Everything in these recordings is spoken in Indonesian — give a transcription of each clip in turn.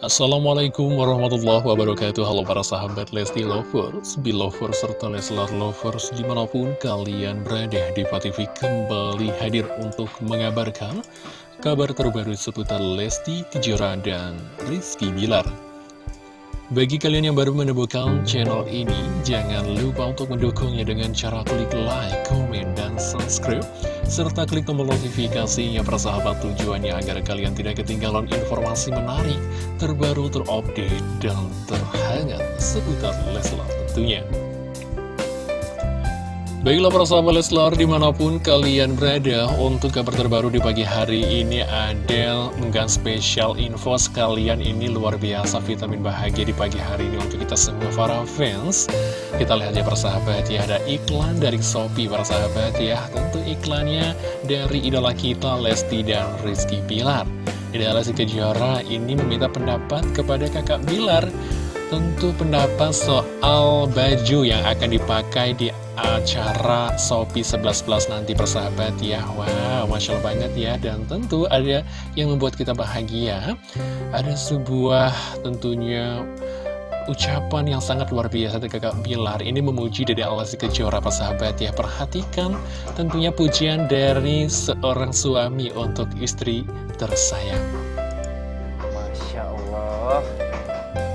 Assalamualaikum warahmatullahi wabarakatuh. Halo para sahabat Lesti Lovers, Belovers, serta Leslar Lovers Di mana pun kalian berada di TV kembali hadir untuk mengabarkan Kabar terbaru seputar Lesti Kejora dan Rizky Bilar. Bagi kalian yang baru menemukan channel ini, jangan lupa untuk mendukungnya dengan cara klik like, komen, dan subscribe serta klik tombol notifikasinya persahabat tujuannya agar kalian tidak ketinggalan informasi menarik, terbaru, terupdate, dan terhangat seputar Leslar tentunya. Baiklah para sahabat Leslar di mana pun kalian berada Untuk kabar terbaru di pagi hari ini Adel menggan spesial info sekalian ini luar biasa vitamin bahagia di pagi hari ini Untuk kita semua para fans. Kita lihat ya para sahabat ya Ada iklan dari Shopee para sahabat ya. Tentu iklannya dari idola kita Lesti dan Rizky Pilar. Idola Lesti Kejora ini meminta pendapat kepada kakak Bilar Tentu pendapat soal baju yang akan dipakai di acara Shopee 11 Plus nanti persahabat. Ya Wow, Masya Allah banget ya. Dan tentu ada yang membuat kita bahagia. Ada sebuah tentunya ucapan yang sangat luar biasa dari kakak Bilar. Ini memuji dari Allah si Kejora persahabat ya. Perhatikan tentunya pujian dari seorang suami untuk istri tersayang Masya Allah.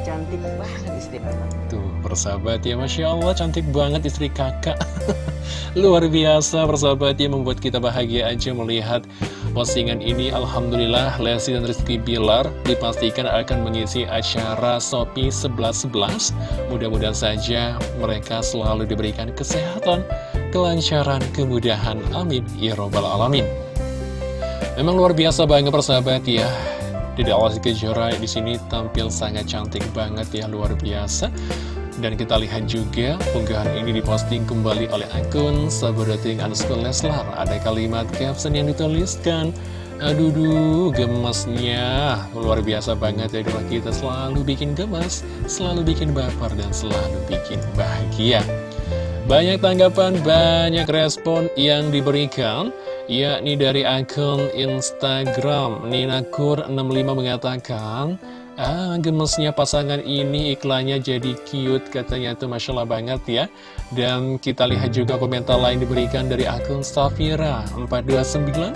Cantik banget istri Tuh persahabat ya Masya Allah. Cantik banget istri kakak. Luar biasa persahabat ya membuat kita bahagia aja melihat postingan ini. Alhamdulillah Lesti dan Rizky Bilar dipastikan akan mengisi acara Shopee 11.11 Mudah-mudahan saja mereka selalu diberikan kesehatan, kelancaran, kemudahan. Amin. Ya Robbal Alamin. Memang luar biasa banget persahabat ya Dede Awas Kejora di sini tampil sangat cantik banget ya luar biasa dan kita lihat juga unggahan ini diposting kembali oleh akun Sabodating underscore Leslar. Ada kalimat caption yang dituliskan, Aduh, duh, gemesnya luar biasa banget ya doa kita selalu bikin gemes, selalu bikin baper dan selalu bikin bahagia. Banyak tanggapan, banyak respon yang diberikan yakni dari akun Instagram Ninakur65 mengatakan Ah, gemesnya pasangan ini iklannya jadi cute katanya. Itu Masya Allah banget ya. Dan kita lihat juga komentar lain diberikan dari akun Safira429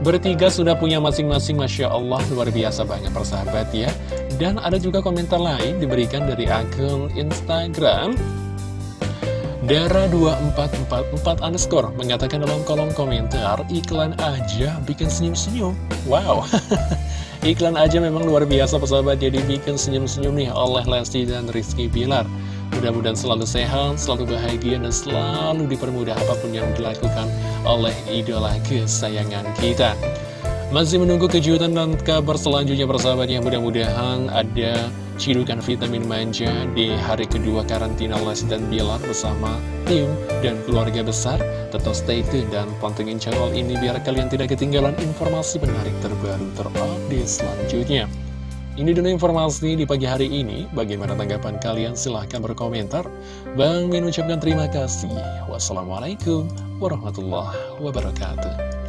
Bertiga sudah punya masing-masing Masya Allah luar biasa banget persahabat ya. Dan ada juga komentar lain diberikan dari akun Instagram Dara2444 underscore mengatakan dalam kolom komentar iklan aja bikin senyum-senyum. Wow. Iklan aja memang luar biasa persahabat. Jadi bikin senyum-senyum nih oleh Lesti dan Rizky Bilar. Mudah-mudahan selalu sehat, selalu bahagia, dan selalu dipermudah apa pun yang dilakukan oleh idola kesayangan kita. Masih menunggu kejutan dan kabar selanjutnya persahabat yang mudah-mudahan ada cidukan vitamin manja di hari kedua karantina Les dan Bilar bersama tim dan keluarga besar. Tetap stay tune dan pantengin channel ini biar kalian tidak ketinggalan informasi menarik terbaru terupdate selanjutnya. Ini dulu informasi di pagi hari ini. Bagaimana tanggapan kalian? Silahkan berkomentar. Bang Min ucapkan terima kasih. Wassalamualaikum warahmatullahi wabarakatuh.